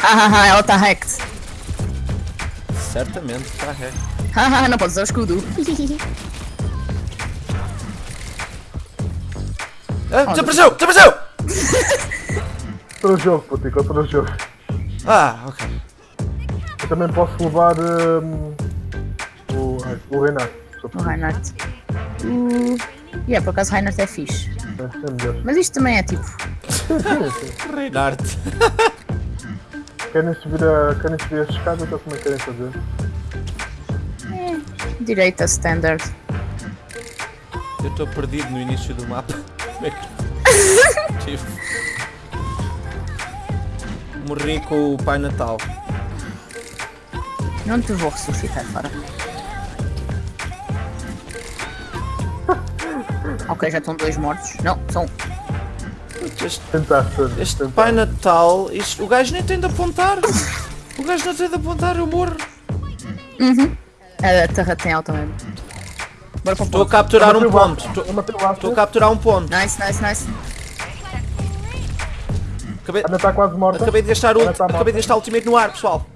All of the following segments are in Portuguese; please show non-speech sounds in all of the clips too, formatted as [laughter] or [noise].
Hahaha, ela está hacked. Certamente, está ré. Haha, não pode usar o escudo. [laughs] Ah, desapareceu! Desapareceu! [laughs] Outro jogo, Putico, outro jogo. Ah, ok. Eu também posso levar hum, o, o. Só O Reinhardt. Uh, yeah, por acaso Reinhardt é fixe. é melhor. Mas isto também é tipo. [laughs] Reinhardt. Querem subir a, querem subir a escada, então como é que querem fazer? Direita standard. Eu estou perdido no início do mapa. Como é que. Tipo. Morri com o Pai Natal. Não te vou ressuscitar fora. [laughs] ok, já estão dois mortos. Não, são. Este, Tentaste. este tentaste. Pai Natal, isto, o gajo nem tem de apontar. O gajo não tem de apontar, eu morro. A terra tem altamente. Bora para o Estou a capturar um ponto. Estou a capturar um ponto. Nice, nice, nice. Acabei, Ana está quase morta. acabei de gastar Ana está morta. acabei de gastar ultimate no ar, pessoal.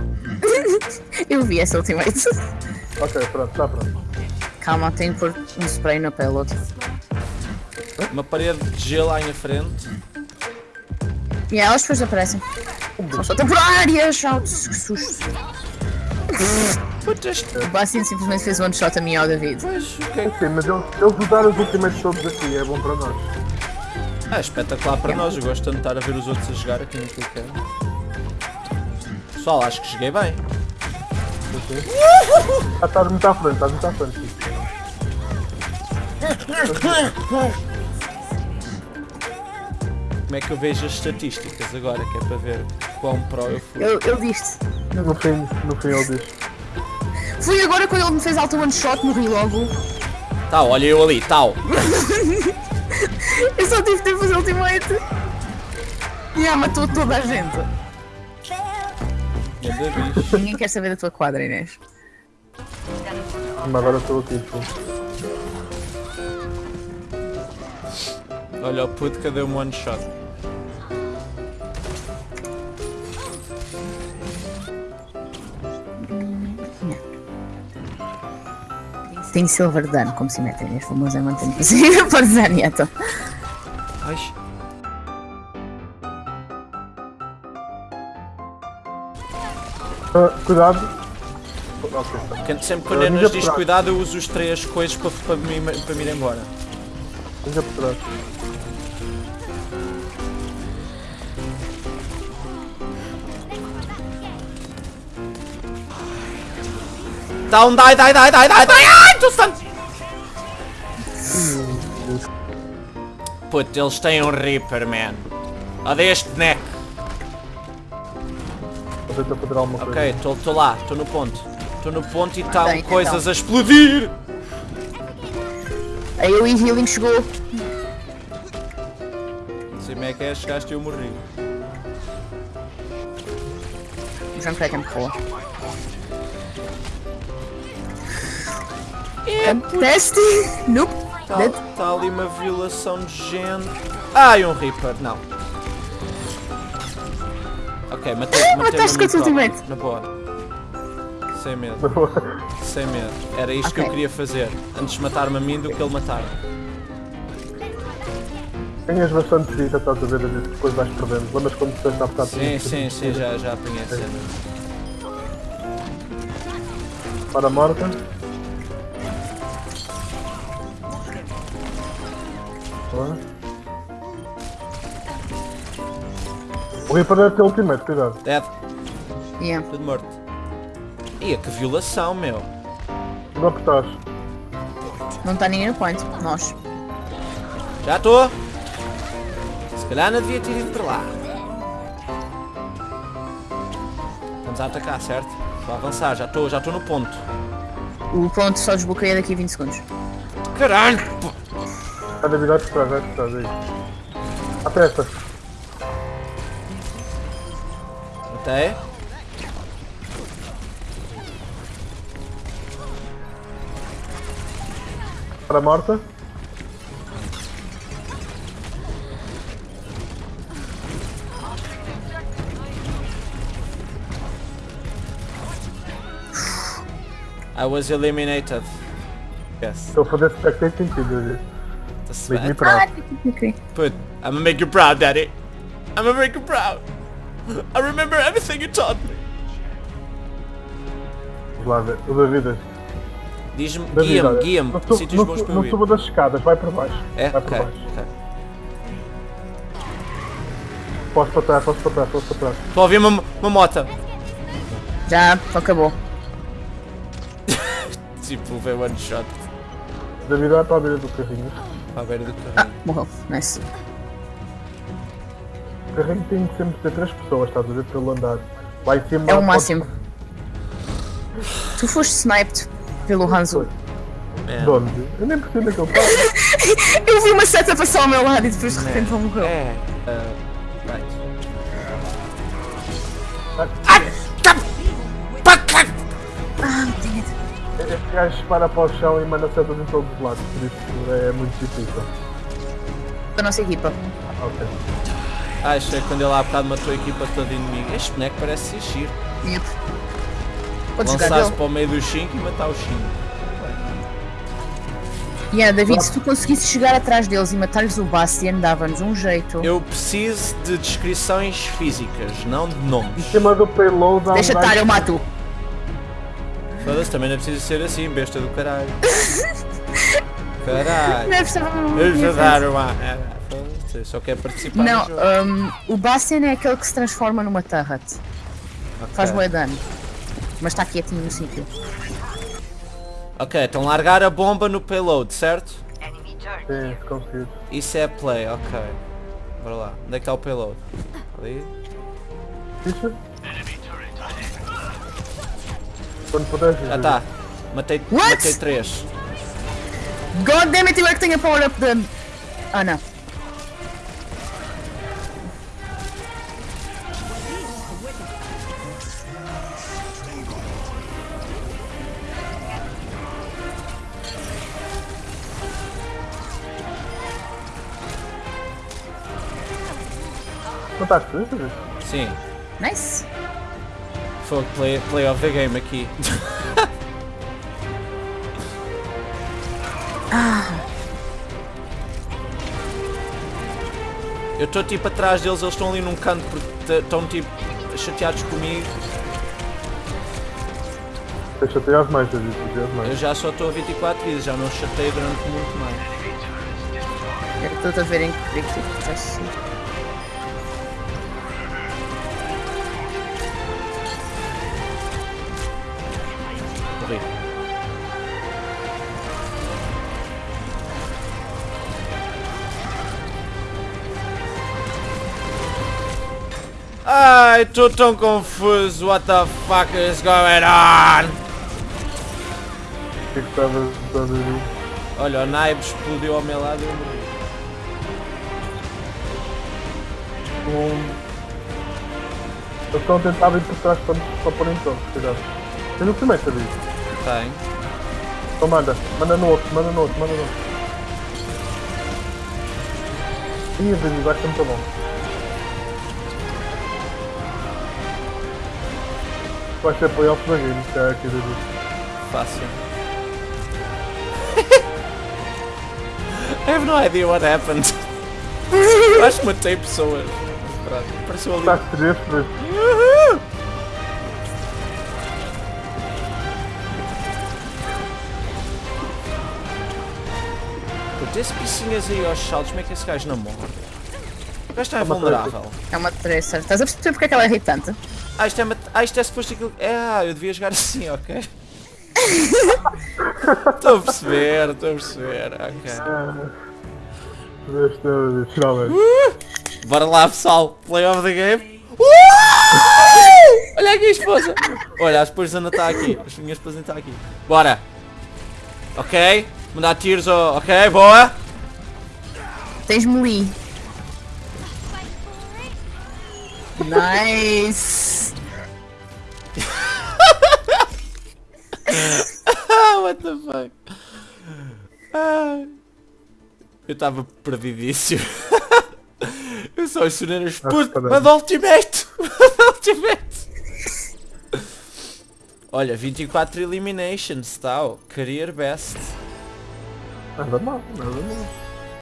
[laughs] Eu vi essa ultimate. Ok, pronto, está pronto. Calma, tenho que pôr um spray na payload. Uma parede de gelo à minha frente. E elas depois aparecem. São só temporárias! Ah, que susto. O Bastien simplesmente fez one shot a mim ao David. Pois, o que é que- Sim, mas eles, eles usaram os ultimates todos aqui, é bom para nós. Ah, espetacular para nós. Eu gosto tanto de estar a ver os outros a jogar aqui que é. Pessoal, acho que joguei bem. Ah, estás muito à frente, estás muito à frente. [laughs] Como é que eu vejo as estatísticas agora, que é para ver quão pro eu fui. Eu, eu disse. No fim, no fim ele diz. Fui agora quando ele me fez alto one shot, morri logo. Tal, olha eu ali, tal. [laughs] Eu só tive tempo de fazer ultimate. E ah, matou toda a gente. Bicho. Ninguém quer saber da tua quadra, Inês. Mas agora estou aqui. Olha o puto que deu um one shot. Tem silver dano, como se mete Inês. Famoso é manter possível para Zanieto. Ai, Ah, cuidado. Sempre quando Ah, a ninja nos diz por cuidado, eu uso os três coisas para, para, me, para me ir embora. Venha por trás. Down, die, die, die, die, die, die! Ai, estou stun! Puto, eles têm um Reaper, man. Olha este boneco. Vou tentar fazer alguma coisa. Ok, estou lá, estou no ponto. Estou no ponto e estão coisas então. a explodir! Aí o e-healing chegou. Não sei como é que é, chegaste e eu morri. O João Craig me rola. Teste! Nope! Está tá ali uma violação de gente. Ai, um Reaper, não. Ok, matei, matei Mataste com o ultimate. Na boa. Sem medo, [laughs] sem medo. Era isto que eu queria fazer. Antes de matar-me a mim do que ele matar. Ganhas bastante vida, estás a ver, depois vais perdendo. Lembras quando tens a apertar Sim, sim, sim, já, já apanhei a cena. Para a morta. Boa. O Reaper deve ter ultimate, cuidado. Dead, Yeah. tudo morto. Ia, que violação, meu. Não apertares. Não está ninguém no point. Nós. Já estou. Se calhar não devia ter ido para lá. Vamos a atacar, certo? Vou avançar, já estou, já estou no ponto. O ponto só desbloqueia daqui a 20 segundos. Caralho! Cadê o bilhete pra trás? Pra trás aí. Aperta. Até. Para tá morta. I was eliminated. Yes. Eu vou fazer spectate sentido, gente. That's Make me proud. Ok. Put, I'm gonna make you proud, Daddy. I'm gonna make you proud. I remember everything you taught me. Vamos lá ver. O Davidas. Diz-me, David, guia-me, guia-me. não Sítios não bons para Não eu ir. suba das escadas, vai para baixo. É? Vai Ok. para baixo. ok. Posso para trás, posso para trás, posso para trás. Estou a ouvir uma, uma moto. Já acabou. [laughs] Tipo, vê one shot. David vai para a beira do carrinho. A beira do Ah, carrinho. morreu. Nice. O carrinho tem que sempre ter três pessoas, estás a ver, pelo andar. Em cima. É o pode- máximo. Tu foste sniped pelo Hanzo. Man. De onde? Eu nem percebo aquele passo. [laughs] Eu vi uma seta passar ao meu lado e depois de repente ele morreu. É. Uh, right. Ah, dang it. Este gajo para para o chão e manda setas em todos os lados, por isso é muito difícil. Da nossa equipa. Ok. Ah, achei que quando ele há bocado matou a equipa toda inimiga. Este boneco parece ser giro. Yep. Podes jogar Lançar-se para o meio dos 5 e matar os 5. Yeah, David, se tu conseguisses chegar atrás deles e matar-lhes o Bastian, dava-nos um jeito. Eu preciso de descrições físicas, não de nomes. Em cima do payload há um Deixa estar, eu mato. Foda-se, também não é preciso ser assim, besta do caralho. [laughs] Caralho. Não é preciso- eu dar uma. É, Foda-se, só quer participar. Não, um, o Bastian é aquele que se transforma numa turret. Faz Ok. bué dano. Mas está quietinho no sítio. Ok, então largar a bomba no payload, certo? Sim. Isso é play, ok. Bora lá. Onde é que está o payload? Ali? Quando puderes. Já está. Matei, What? matei três. God damn it, eu é que tenho a power up de... Ah não. Mataste isso? Sim. Nice. Foi play, play of the game aqui. Eu estou tipo atrás deles, eles estão ali num canto porque estão tipo chateados comigo. Deixa ter as mais, David, ter as Eu mais. já só estou a 24 vidas, já não chatei durante muito mais. Eu estou a ver em que tipo, Ai, estou tão confuso. What the fuck is going on? O que é que estavas a David? Olha, o naipe explodiu ao meu lado e eu morri. Um... Eles estão a tentar vir por trás para, para pôr em torno, cuidado. Tens o primeiro, David. Tem. Então manda, manda no outro, manda no outro, manda no outro. Ih, vai ser muito bom. Vai ser playoff da game, que é aqui, David. Fácil. [laughs] I have no idea what happened. Eu Acho que matei pessoas. Pronto, Apareceu ali. Está a três, três. Uhul! Piscinhas aí aos saltos, como é que esse gajo não morre? O gajo está uma vulnerável. É uma tracer. Estás a perceber porque é que ela é irritante? Ah, isto é, mat- ah, isto é suposto aquilo. É, ah, eu devia jogar assim, ok. [laughs] Estou a perceber, estou a perceber, ok. Finalmente. Bora lá pessoal, play of the game. Uh! Olha aqui a esposa. Olha, a esposa ainda está aqui. A minha esposa ainda está aqui. Bora. Ok. Mandar tiros. Ok, boa. Tens Nice. Ah, what the fuck. Ah. Eu estava perdidíssimo. Eu só as putas. caralho. Manda ultimate. Manda [laughs] ultimate. Olha, 24 eliminations, tal. Career best. Nada mal, nada mal.